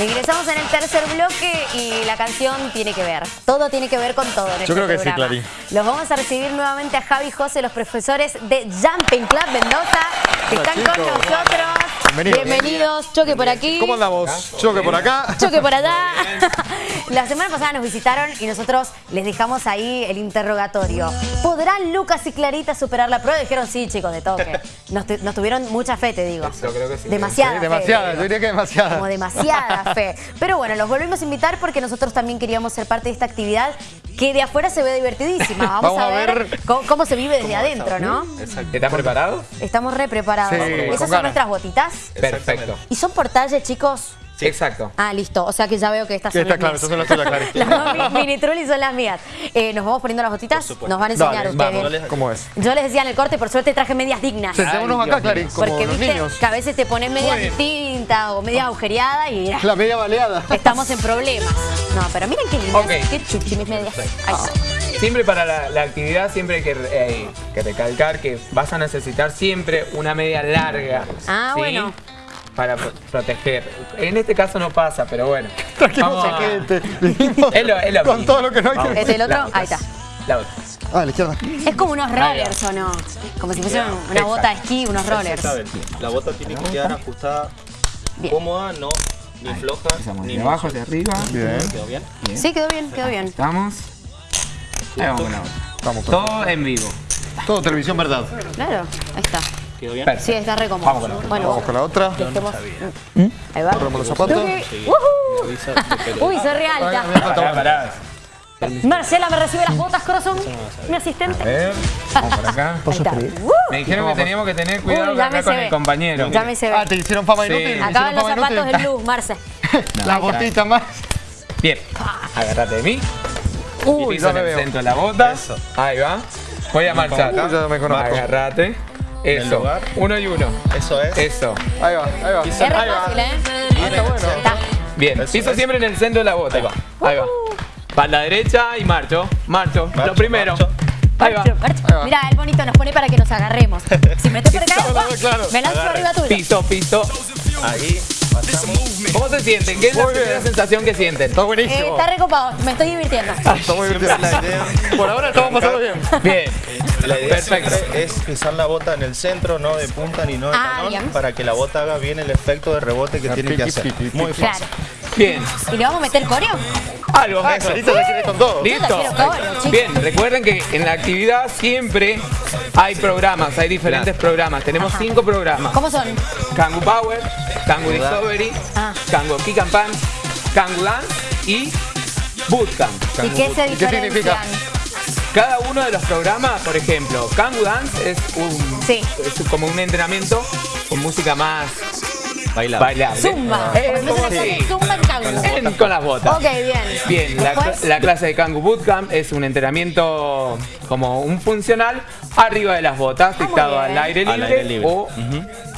Ingresamos en el tercer bloque y la canción tiene que ver. Todo tiene que ver con todo en Yo este creo que sí, programa. Clarín. Los vamos a recibir nuevamente a Javi y José, los profesores de Jumping Club Mendoza, que Hola, están con nosotros. Bienvenidos. Bienvenidos. Choque por aquí. ¿Cómo andamos? Choque por acá. Choque por allá. La semana pasada nos visitaron y nosotros les dejamos ahí el interrogatorio. ¿Podrán Lucas y Clarita superar la prueba? Dijeron sí, chicos, de toque. Nos, nos tuvieron mucha fe, te digo. Yo creo que sí. Demasiada Sí, fe, demasiada, yo diría que demasiada. Como demasiada fe. Pero bueno, los volvemos a invitar porque nosotros también queríamos ser parte de esta actividad que de afuera se ve divertidísima. Vamos, Vamos a, a ver, cómo, cómo se vive desde adentro, ¿no? ¿Estás preparado? Estamos re preparados. Sí, Esas son ganas. nuestras botitas. Perfecto. ¿Y son por talle, chicos? Exacto. Ah, listo. O sea que ya veo que estas Que son está las claro, mías. estas son las tuyas. Las mini trulli son las mías. Eh, nos vamos poniendo las botitas. Nos van a enseñar Dale, ustedes. vamos, ¿Cómo es? Yo les decía en el corte, por suerte traje medias dignas. Sentémonos acá, Clarín, como Porque los viste niños. que a veces te ponen medias distintas o medias agujereadas y La media baleada. estamos en problemas. No, pero miren qué lindas. Ok. Qué chuchi mis medias. Ahí está. Siempre para la, la actividad, siempre hay que, eh, que recalcar que vas a necesitar siempre una media larga. Ah, ¿sí? bueno. Para pro- proteger. En este caso no pasa, pero bueno. Trajimos Vamos a- gente. Es lo- es lo con mismo. todo lo que no hay Vamos. que Este el otro, La otra. ahí está. La otra. Ah, la izquierda. Es como unos rollers, ¿o no? Como si fuesen una bota de esquí, unos rollers. La bota tiene que quedar ajustada, Bien. cómoda, no ni floja, Empezamos ni de abajo hacia arriba. Bien. ¿Quedó bien? Sí, quedó bien, quedó bien. Estamos. Ahí vamos con la otra. Vamos, todo. Todo en vivo. todo televisión verdad. Claro, ahí está. ¿Quedó bien? Perfecto. Sí, está re cómodo. Vamos con la otra. Bueno, Vamos con la otra. dejemos- Ahí va. Corremos los zapatos. Uy, soy re Ay, me alta. falta Pará. Marcela, ¿me recibe las botas, corazón? Mi A asistente. ver. Vamos por acá. Ahí está. ¡Uh! Me dijeron que teníamos que tener cuidado Uy, acá con se ve. el compañero. Ya me se ve. Ah, te hicieron fama Sí. inútil. Acaban los zapatos inútil. de luz, Marce. La botita más. Bien, agárrate de mí. Uy, en me el veo. centro de la bota. Eso. Ahí va. Voy a marchar. Uy, ya me conozco. Agárrate. Eso. lugar. Uno y uno. Eso es. Eso. Ahí va, ahí va. Es Ahí va. fácil, ¿eh? Está bueno. Está. Bien. Eso Piso es. siempre en el centro de la bota. Ahí va. Ahí va. Para la derecha y marcho. Marcho. Lo primero. marcho. Ahí va. Marcho, marcho. Ahí va. Mirá, el bonito nos pone para que nos agarremos. Si me estoy por acá, Claro, me lanzo Agarre. arriba tuyo. Piso, piso. Ahí, pasamos. ¿Cómo se sienten? ¿Qué es la Muy bien. primera sensación que sienten? Está Eh, buenísimo. está recopado, me estoy divirtiendo. Está muy idea, Por ahora estamos pasando bien. Bien. La idea Perfecto. es pisar la bota en el centro, no de punta ni no de Ah, talón, bien. para que la bota haga bien el efecto de rebote que Ah, tiene que hacer. piqui, piqui. Muy Claro. fácil. Bien. ¿Y le vamos a meter coreo? Algo. Ah, Eso. Ya quiere con todo. Listo. Bien, recuerden que en la actividad siempre hay programas, hay diferentes programas. Tenemos Ajá. cinco programas. ¿Cómo son? Kangu Power, Kangu Discovery, Ah. Kangu Kick and Kangu Dance y Bootcamp. ¿Y qué se ¿Y qué significa? Cada uno de los programas, por ejemplo, Kangu Dance es, un, Sí. es como un entrenamiento con música más Bailable. bailable. Zumba. Como ponen así. zumba en tango. En- con las botas. Ok, bien. Bien, la, clase de Kangu Bootcamp es un entrenamiento como un funcional arriba de las botas, muy dictado al aire libre, Al aire libre. o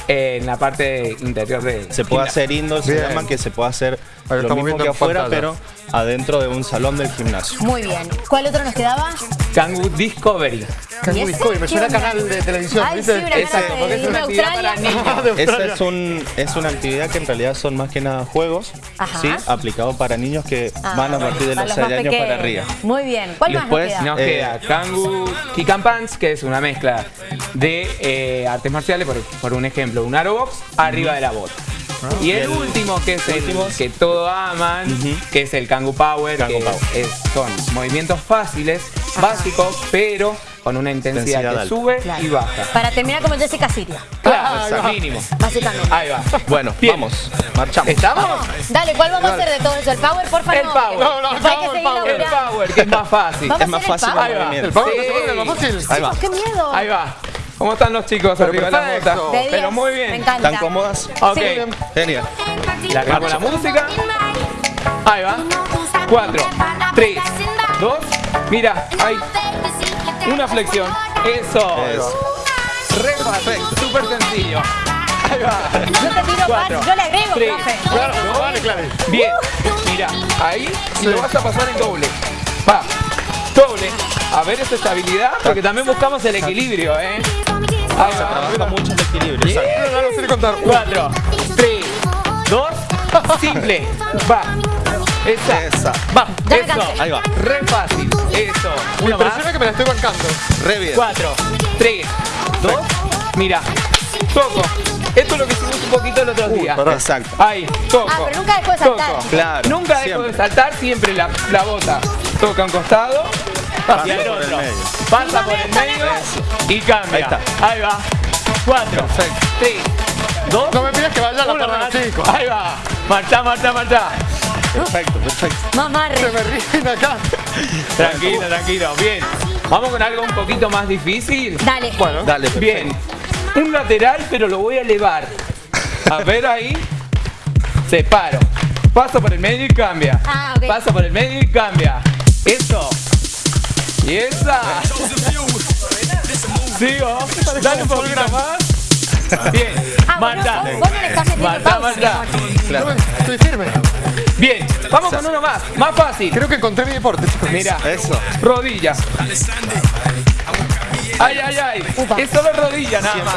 en la parte interior de Se puede hacer indoor, se Bien. llama que se puede hacer Ahí lo mismo que afuera, pantalla. pero adentro de un salón del gimnasio. Muy bien. ¿Cuál otro nos quedaba? Kangu Discovery. Cangu ¿Y ese? Discovery, me ¿Qué suena canal de televisión, Ay, porque es una actividad para niños. De Esa es, un, es una actividad que en realidad son más que nada juegos, Ajá. ¿sí? aplicado para niños que Ah, van a partir de los más 6 años para arriba. Muy bien. ¿Cuál Después, más nos Nos queda? Eh, queda Kangu Kick and Punch, que es una mezcla de eh, artes marciales, por, por un ejemplo, un aerobox arriba de la bota. y el último, que es el que todos aman, que es el Kangu Power, Kangu que Power. es- son movimientos fáciles, básicos, pero con una intensidad, Intensidad que alta. sube Claro. y baja. Para terminar como Jessica Siria, Claro, va. mínimo. básicamente. Ahí va. Bueno, Bien. vamos, marchamos. ¿Estamos? Dale, ¿cuál vamos a hacer de todo eso? ¿El power, por favor? El power. No, no, el seguir power. El. Power, que es más fácil. Vamos Es más fácil power. Ahí va. movimiento. El power Sí. se pone lo más fácil. Ahí va. Chicos, ¡Qué miedo! Ahí va. ¿Cómo están los chicos Pero arriba de la? De Pero muy Me bien. encanta. ¿Están cómodas? Ok. Sí. Genial. La con la música. Ahí va. Cuatro, tres, dos. Mira, hay una flexión. Eso. Eso. Re fácil, súper sencillo. Ahí va. Yo te tiro Cuatro, más, yo le agrego, tres, profe. Claro, no vale, claro. Bien. Mira, ahí y lo vas a pasar en doble. Va. Doble. A ver esa estabilidad, porque también buscamos el equilibrio, ¿eh? Ahí va. Trabaja mucho el equilibrio. Exacto. No, no sé contar. Cuatro, tres, dos, simple. Va. Esa. Esa. Va. Ya Eso. Ahí va. Re fácil. Eso. Me Uno más. impresiona que me la estoy bancando. Re bien. 4, 3, 2, mira, toco. Esto es lo que hicimos un poquito el otro día. Exacto. Ahí, toco. Ah, pero nunca dejó de saltar. toco. Claro, Nunca dejo siempre. de saltar, siempre la, la bota toca un costado Pasa y por el otro. medio. Pasa por el medio y cambia. Ahí está. Ahí va. 4, 3, 2, No me pidas que vaya a la los chicos. Ahí va. Marcha, marcha, marcha. Perfecto, perfecto. Mamarre. Se me ríen acá. Tranquilo, tranquilo. Bien. Vamos con algo un poquito más difícil. Dale. Bueno, Dale, perfecto. Bien, un lateral, pero lo voy a elevar. A ver ahí. Separo. Paso por el medio y cambia. Ah, ok. Paso por el medio y cambia. Dale un poquito más. Bien. Ah, bueno, vos, vos no le estás. Claro. estoy firme. Bien. Vamos con uno más. Más fácil. Creo que encontré mi deporte, chicos. Mira. Eso. Rodilla. Ay, ay, ay. Upa. Es solo rodilla nada más.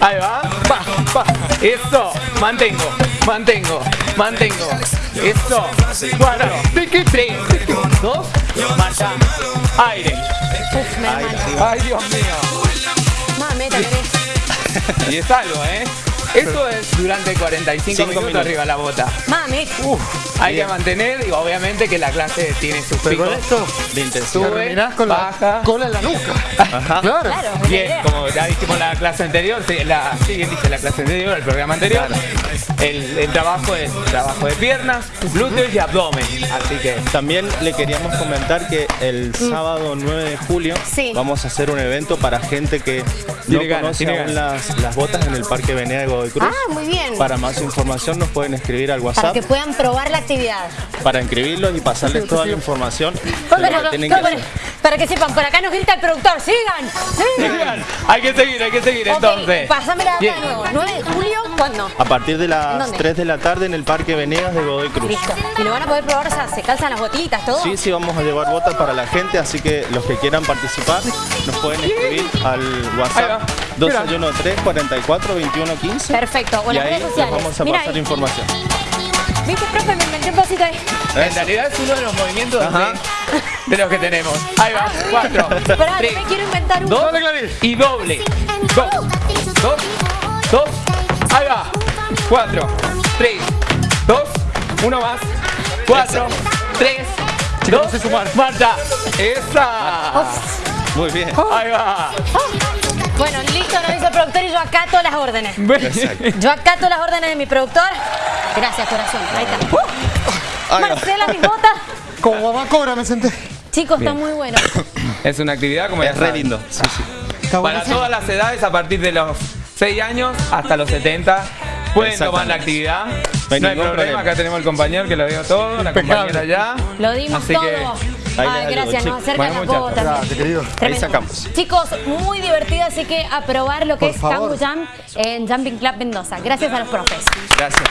Ahí va. Va, va. Eso. Mantengo. Mantengo. Mantengo. Eso. Cuatro. Tres. Dos. Marcha. Aire. Uf, me. Ay, Dios mío. Mameta, querés. Y es algo, ¿eh? Eso es durante 45 Cinco minutos, minutos. arriba de la bota. Mami. Uf, hay Bien. que mantener y obviamente que la clase tiene sus Pero con picos. esto De intensidad. Sube, terminás con baja. la cola en la nuca. Ajá. Claro. Bien, como ya dijimos la clase anterior, la, sí, la clase anterior, el programa anterior, el, el trabajo es trabajo de piernas, glúteos y abdomen. Así que También le queríamos comentar que el sábado 9 de julio Mm. Sí. vamos a hacer un evento para gente que no Tiene ganas, conoce tiene aún las, las botas en el Parque Venea de Godoy Cruz. Ah, muy bien. Para más información nos pueden escribir al Para WhatsApp que puedan probar la actividad. para inscribirlos y pasarles toda la información Para, que tienen que para- hacer. para que sepan, por acá nos grita el productor. ¡Sigan! ¡Sigan! Sigan, hay que seguir, hay que seguir entonces. Pásame la data nuevo. 9 de julio, ¿cuándo? A partir de ¿En las dónde? 3 de la tarde en el Parque Venegas de Godoy Cruz. Listo. Y lo van a poder probar, o sea, se calzan las botitas, todo. Sí, sí, vamos a llevar botas para la gente, así que los que quieran participar nos pueden escribir al Ahí WhatsApp va. 213 44 21 15 Perfecto. O y las ahí redes les sociales. vamos a Mira pasar ahí. información. ¿Viste, profe? Me inventé un pasito ahí. En realidad es uno de los movimientos Ajá. de, los que tenemos. Ahí va, cuatro, Pará, tres, me quiero inventar un. dos y doble. Dos, dos, dos. Ahí va. Cuatro, tres, dos, uno más. Cuatro, tres, Chicos, dos, no sé sumar. marcha. Esa. Muy bien. Ahí va. Bueno, listo, nos dice el productor y yo acato las órdenes. Yo acato las órdenes de mi productor. Gracias, corazón. Ahí está. Marcela, mis botas. Como mamá cobra me senté. Chicos, está muy bueno. Es una actividad como ya Es re saben. lindo. Sí, sí. Está Para todas las edades, a partir de los 6 años hasta los 70, pueden tomar la actividad. No hay No hay problema, problema. acá tenemos el compañero que lo dio todo, la compañera ya. Lo dimos Así todo. que ahí Ay, les gracias, nos acercan Bueno, muchas botas. gracias, querido. Ahí sacamos. Chicos, muy divertido, así que a probar lo que Por es. Tango Jam en Jumping Club Mendoza. Gracias a los profes. Gracias.